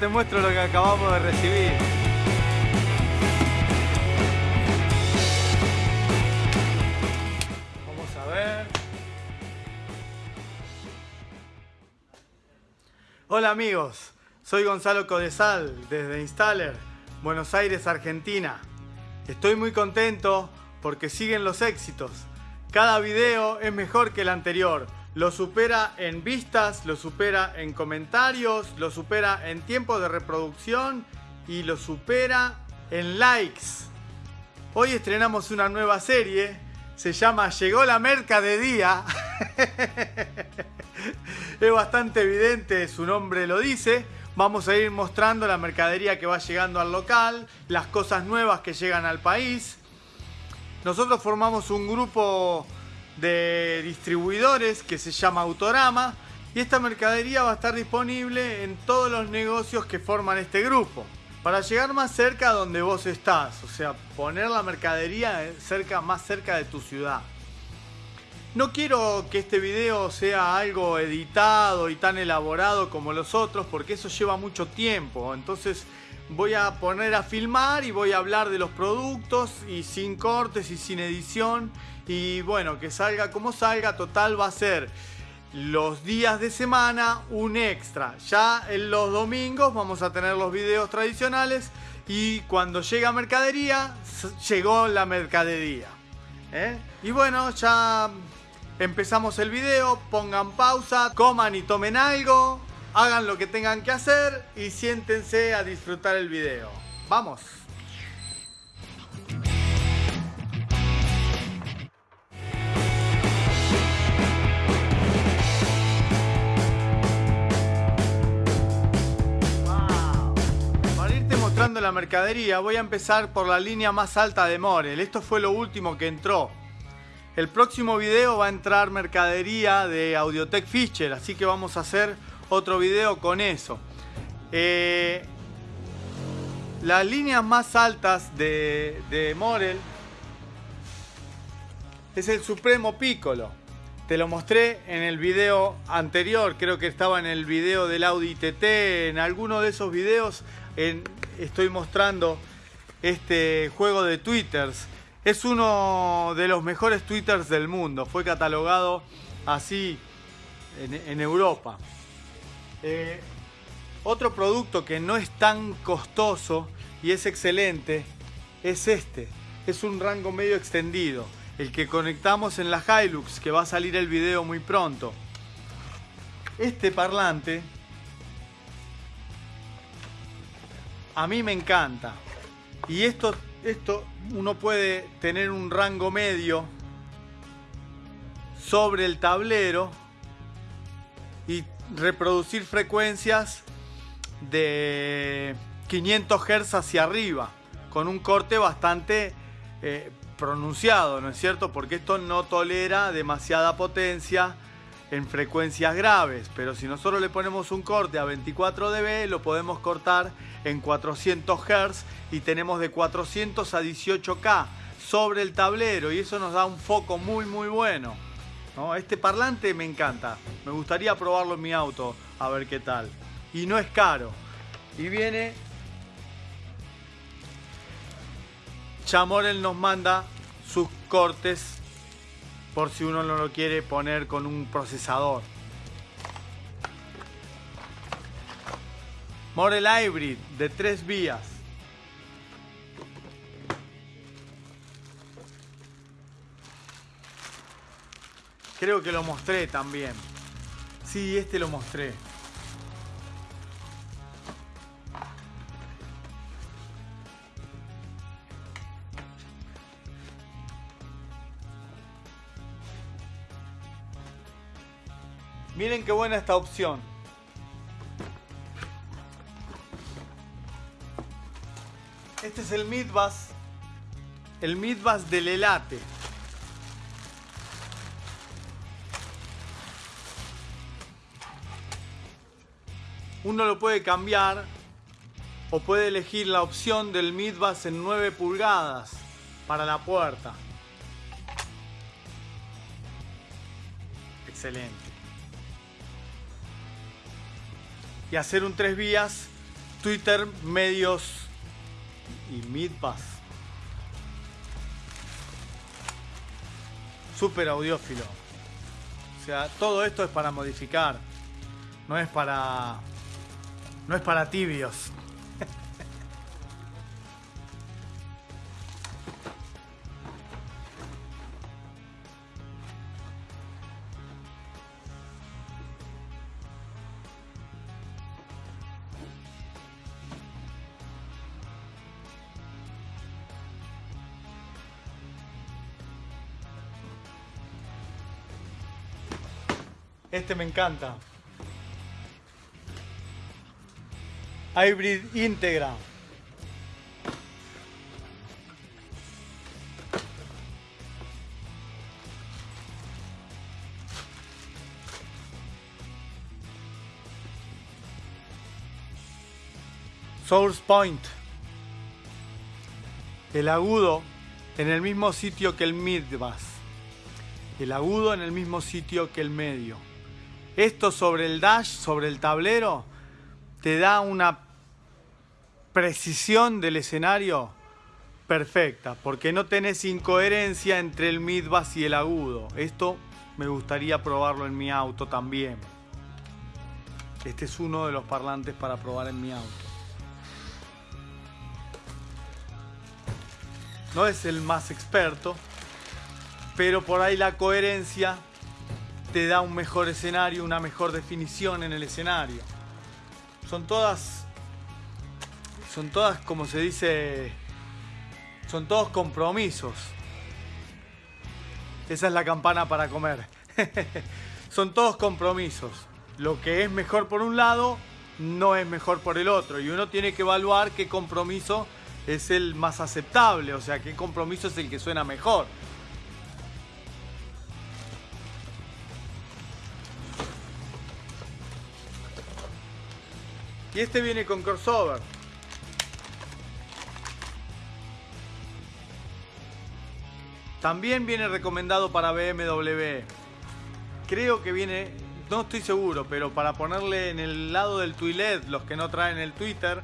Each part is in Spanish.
Te muestro lo que acabamos de recibir. Vamos a ver. Hola amigos, soy Gonzalo Codesal desde Installer, Buenos Aires, Argentina. Estoy muy contento porque siguen los éxitos. Cada video es mejor que el anterior. Lo supera en vistas, lo supera en comentarios, lo supera en tiempo de reproducción y lo supera en likes. Hoy estrenamos una nueva serie, se llama Llegó la merca de día. es bastante evidente, su nombre lo dice. Vamos a ir mostrando la mercadería que va llegando al local, las cosas nuevas que llegan al país. Nosotros formamos un grupo de distribuidores que se llama Autorama y esta mercadería va a estar disponible en todos los negocios que forman este grupo. Para llegar más cerca a donde vos estás, o sea, poner la mercadería cerca, más cerca de tu ciudad. No quiero que este video sea algo editado y tan elaborado como los otros porque eso lleva mucho tiempo. Entonces voy a poner a filmar y voy a hablar de los productos y sin cortes y sin edición. Y bueno, que salga como salga, total va a ser los días de semana un extra. Ya en los domingos vamos a tener los videos tradicionales y cuando llega mercadería, llegó la mercadería. ¿eh? Y bueno, ya empezamos el video, pongan pausa, coman y tomen algo, hagan lo que tengan que hacer y siéntense a disfrutar el video. ¡Vamos! La mercadería voy a empezar por la línea más alta de Morel. Esto fue lo último que entró. El próximo video va a entrar mercadería de Audiotech Fischer, así que vamos a hacer otro video con eso. Eh, las líneas más altas de, Morel es el Supremo Piccolo. Te lo mostré en el video anterior, creo que estaba en el video del Audi TT, en alguno de esos videos estoy mostrando este juego de twitters. Es uno de los mejores twitters del mundo, fue catalogado así en, Europa. Eh, otro producto que no es tan costoso y es excelente es este. Es un rango medio extendido. El que conectamos en la Hilux, que va a salir el video muy pronto. Este parlante a mí me encanta. Y esto, esto uno puede tener un rango medio sobre el tablero y reproducir frecuencias de 500 Hz hacia arriba, con un corte bastante eh, pronunciado, ¿no es cierto? Porque esto no tolera demasiada potencia en frecuencias graves, pero si nosotros le ponemos un corte a 24 dB, lo podemos cortar en 400 Hz y tenemos de 400 a 18K sobre el tablero y eso nos da un foco muy muy bueno. Este parlante me encanta. Me gustaría probarlo en mi auto a ver qué tal. Y no es caro. Y viene... Chamorel nos manda sus cortes por si uno no lo quiere poner con un procesador. Morel Hybrid de tres vías. Creo que lo mostré también. Sí, este lo mostré. Miren qué buena esta opción. Este es el Midbus. El Midbus del Elate. uno lo puede cambiar o puede elegir la opción del midbus en 9 pulgadas para la puerta. Excelente. Y hacer un tres vías Twitter, medios y Midpass. Super audiófilo. O sea, todo esto es para modificar. No es para. No es para tibios. Este me encanta. Hybrid íntegra. Source Point. El agudo en el mismo sitio que el mid bass. El agudo en el mismo sitio que el medio. Esto sobre el dash, sobre el tablero, te da una precisión del escenario perfecta, porque no tenés incoherencia entre el mid bass y el agudo. Esto me gustaría probarlo en mi auto también. Este es uno de los parlantes para probar en mi auto. No es el más experto, pero por ahí la coherencia te da un mejor escenario, una mejor definición en el escenario. Son todas, son todas, como se dice, son todos compromisos. Esa es la campana para comer. son todos compromisos. Lo que es mejor por un lado no es mejor por el otro. Y uno tiene que evaluar qué compromiso es el más aceptable, o sea, qué compromiso es el que suena mejor. Y este viene con crossover. También viene recomendado para BMW. Creo que viene, no estoy seguro, pero para ponerle en el lado del Twilet, los que no traen el Twitter,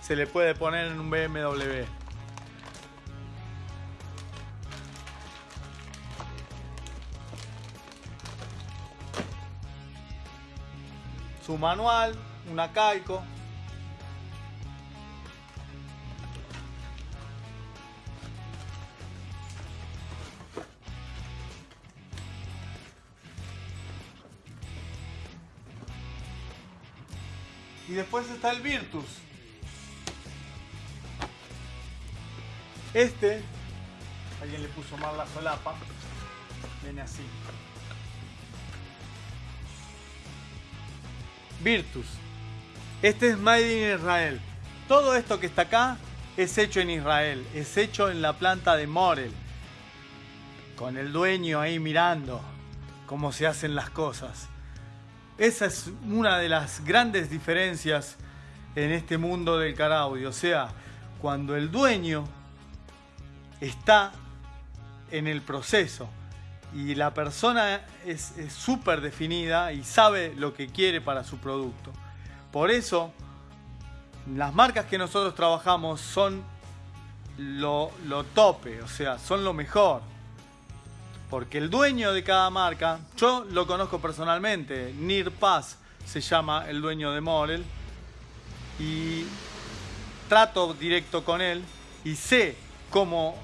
se le puede poner en un BMW. Su manual, una Caico. Y después está el Virtus. Este, alguien le puso mal la solapa, viene así. Virtus. Este es Made in Israel. Todo esto que está acá es hecho en Israel, es hecho en la planta de Morel, con el dueño ahí mirando cómo se hacen las cosas. Esa es una de las grandes diferencias en este mundo del caraudio. O sea, cuando el dueño está en el proceso y la persona es súper definida y sabe lo que quiere para su producto. Por eso, las marcas que nosotros trabajamos son lo, tope, o sea, son lo mejor. Porque el dueño de cada marca, yo lo conozco personalmente, Nir Paz se llama el dueño de Morel, y trato directo con él y sé cómo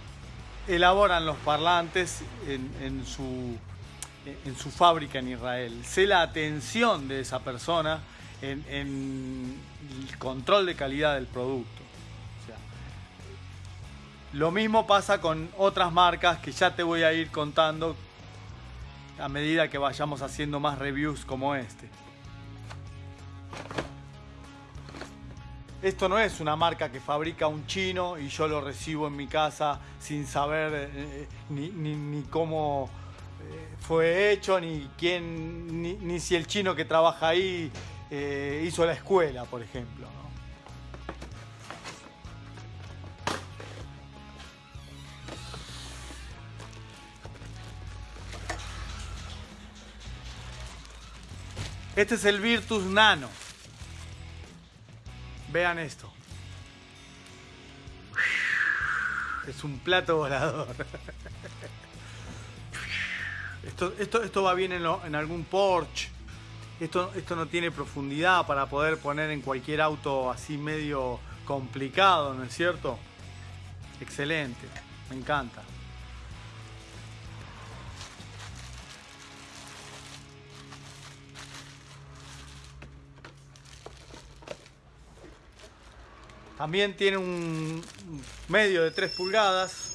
elaboran los parlantes en, su, en su fábrica en Israel. Sé la atención de esa persona en, el control de calidad del producto. lo mismo pasa con otras marcas que ya te voy a ir contando a medida que vayamos haciendo más reviews como este. Esto no es una marca que fabrica un chino y yo lo recibo en mi casa sin saber eh, eh, ni, cómo eh, fue hecho, ni quién, ni, si el chino que trabaja ahí eh, hizo la escuela, por ejemplo. Este es el Virtus Nano. Vean esto. Es un plato volador. Esto, esto, esto va bien en, en algún Porsche. Esto, esto no tiene profundidad para poder poner en cualquier auto así medio complicado, ¿no es cierto? Excelente, me encanta. También tiene un medio de 3 pulgadas.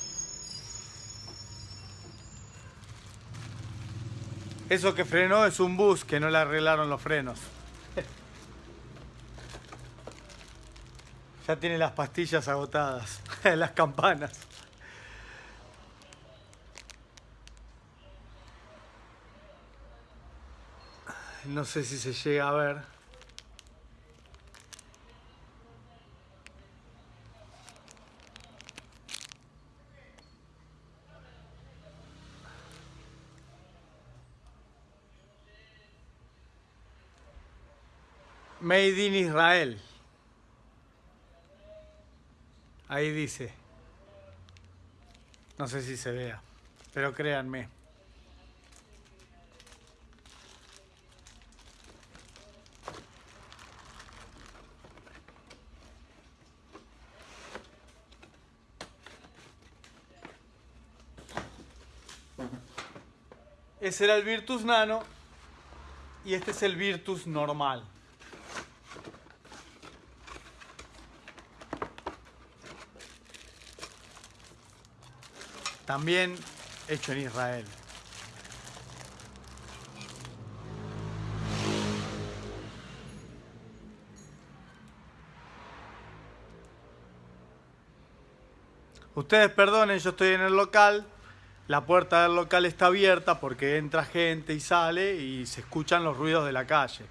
Eso que frenó es un bus que no le arreglaron los frenos. Ya tiene las pastillas agotadas, las campanas. No sé si se llega a ver. Made in Israel. Ahí dice. No sé si se vea, pero créanme. Ese era el Virtus Nano y este es el Virtus normal. También hecho en Israel. Ustedes perdonen, yo estoy en el local. La puerta del local está abierta porque entra gente y sale y se escuchan los ruidos de la calle.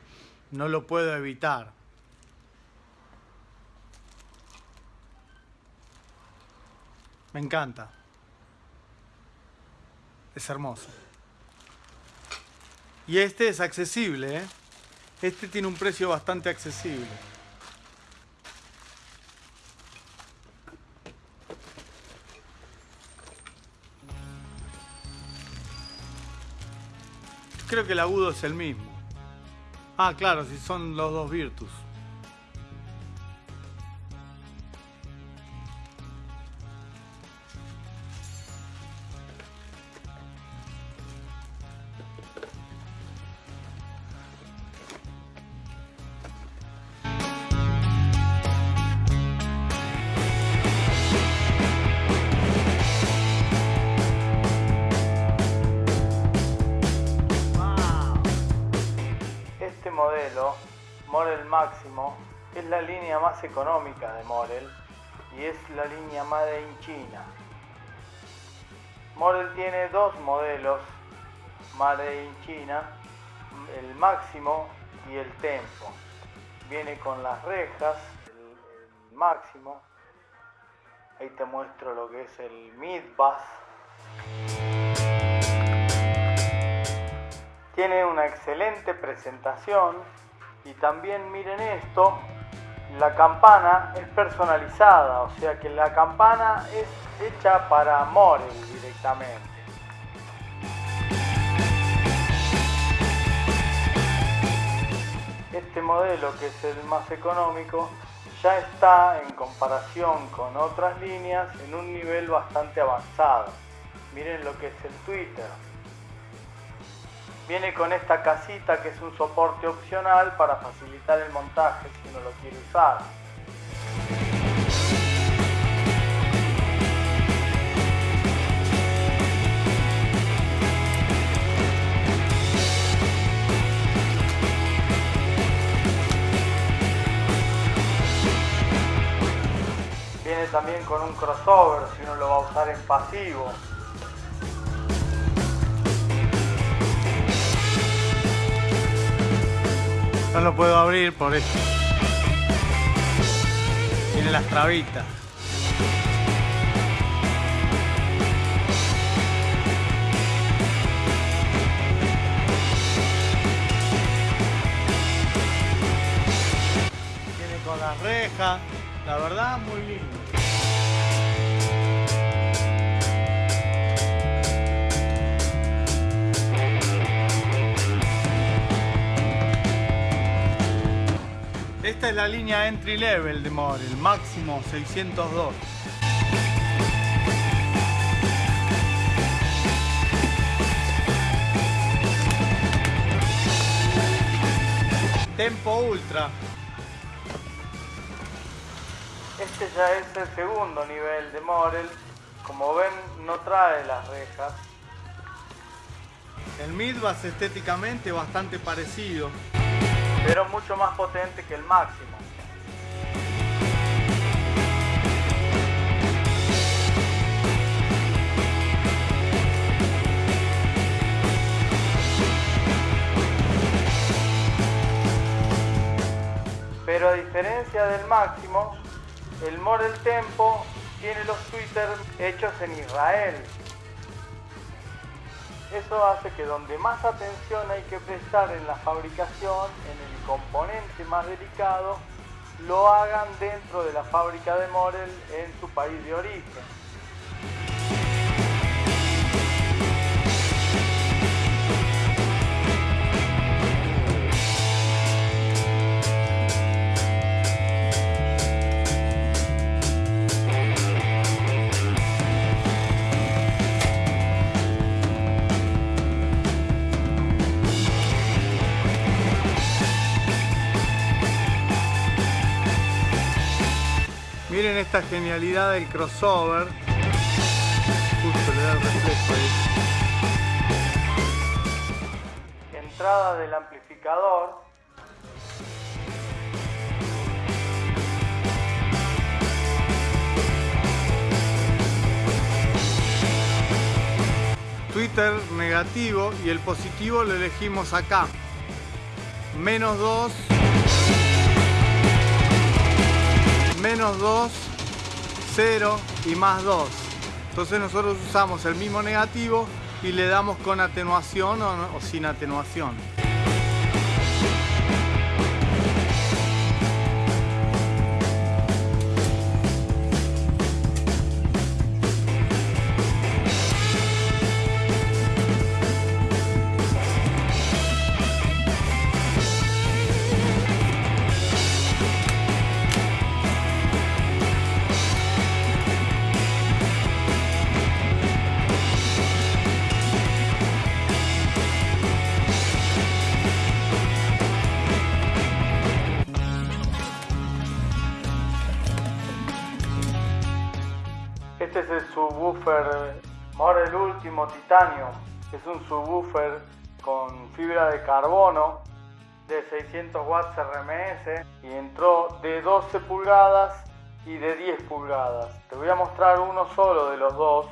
No lo puedo evitar. Me encanta. Es hermoso. Y este es accesible, ¿eh? Este tiene un precio bastante accesible. Creo que el agudo es el mismo. Ah, claro, si son los dos Virtus. Morel tiene dos modelos Made in China, el Máximo y el Tempo. Viene con las rejas, el, Máximo. Ahí te muestro lo que es el Mid Tiene una excelente presentación y también miren esto, la campana es personalizada, o sea que la campana es hecha para Morel directamente. Este modelo que es el más económico ya está en comparación con otras líneas en un nivel bastante avanzado. Miren lo que es el Twitter. Viene con esta casita que es un soporte opcional para facilitar el montaje si uno lo quiere usar. Viene también con un crossover si uno lo va a usar en pasivo. No lo puedo abrir por esto. Tiene las trabitas. Tiene con las redes. reja, la verdad muy lindo. Esta es la línea entry level de Morel, máximo 602. Tempo Ultra. Este ya es el segundo nivel de Morel. Como ven, no trae las rejas. El Midbass estéticamente bastante parecido, pero mucho más potente que el máximo. Pero a diferencia del máximo, el Morel Tempo tiene los tweeters hechos en Israel. Eso hace que donde más atención hay que prestar en la fabricación, en el componente más delicado, lo hagan dentro de la fábrica de Morel en su país de origen. Esta genialidad del crossover. Justo le da el reflejo ahí. Entrada del amplificador. Twitter negativo y el positivo lo elegimos acá. Menos 2 menos 2, 0 y más 2. Entonces nosotros usamos el mismo negativo y le damos con atenuación o, o sin atenuación. Último Titanio. Es un subwoofer con fibra de carbono de 600 watts RMS y entró de 12 pulgadas y de 10 pulgadas. Te voy a mostrar uno solo de los dos.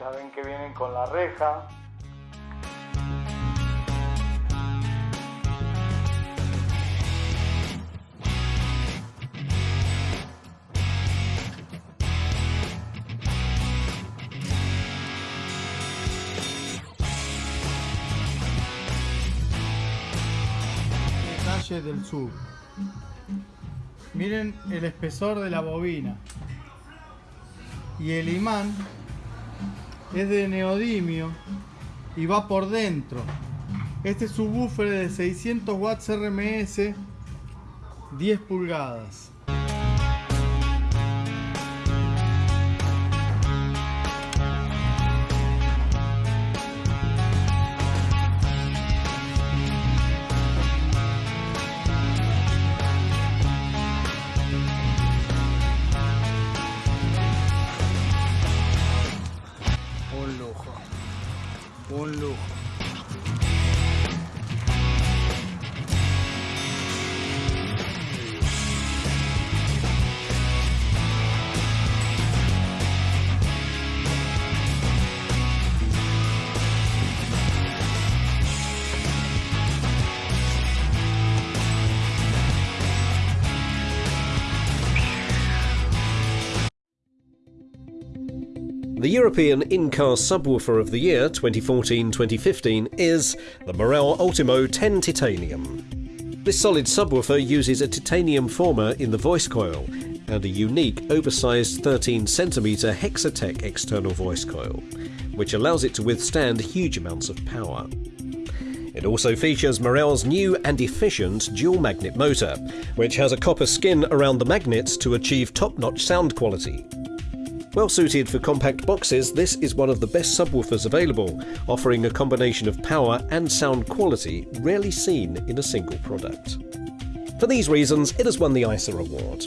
Ya ven que vienen con la reja. Del sub. Miren el espesor de la bobina. Y el imán es de neodimio y va por dentro. Este subwoofer de 600 watts RMS, 10 pulgadas. The European in-car subwoofer of the year 2014-2015 is the Morel Ultimo 10 Titanium. This solid subwoofer uses a titanium former in the voice coil and a unique oversized 13cm Hexatech external voice coil, which allows it to withstand huge amounts of power. It also features Morel's new and efficient dual magnet motor, which has a copper skin around the magnets to achieve top-notch sound quality. Well suited for compact boxes, this is one of the best subwoofers available, offering a combination of power and sound quality rarely seen in a single product. For these reasons, it has won the ISA award.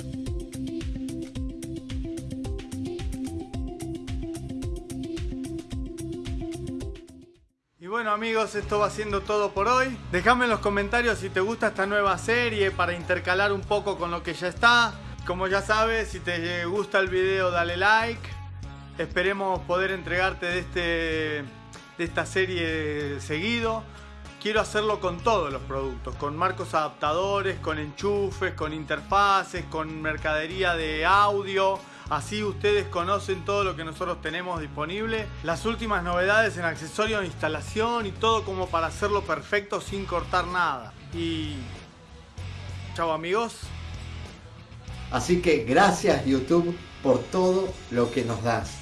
Bueno amigos, esto va siendo todo por hoy. Déjame en los comentarios si te gusta esta nueva serie para intercalar un poco con lo que ya está. Como ya sabes, si te gusta el video dale like. Esperemos poder entregarte de, este, de esta serie seguido. Quiero hacerlo con todos los productos, con marcos adaptadores, con enchufes, con interfaces, con mercadería de audio. Así ustedes conocen todo lo que nosotros tenemos disponible. Las últimas novedades en accesorios instalación y todo como para hacerlo perfecto sin cortar nada. Y... Chao amigos. Así que gracias YouTube por todo lo que nos das.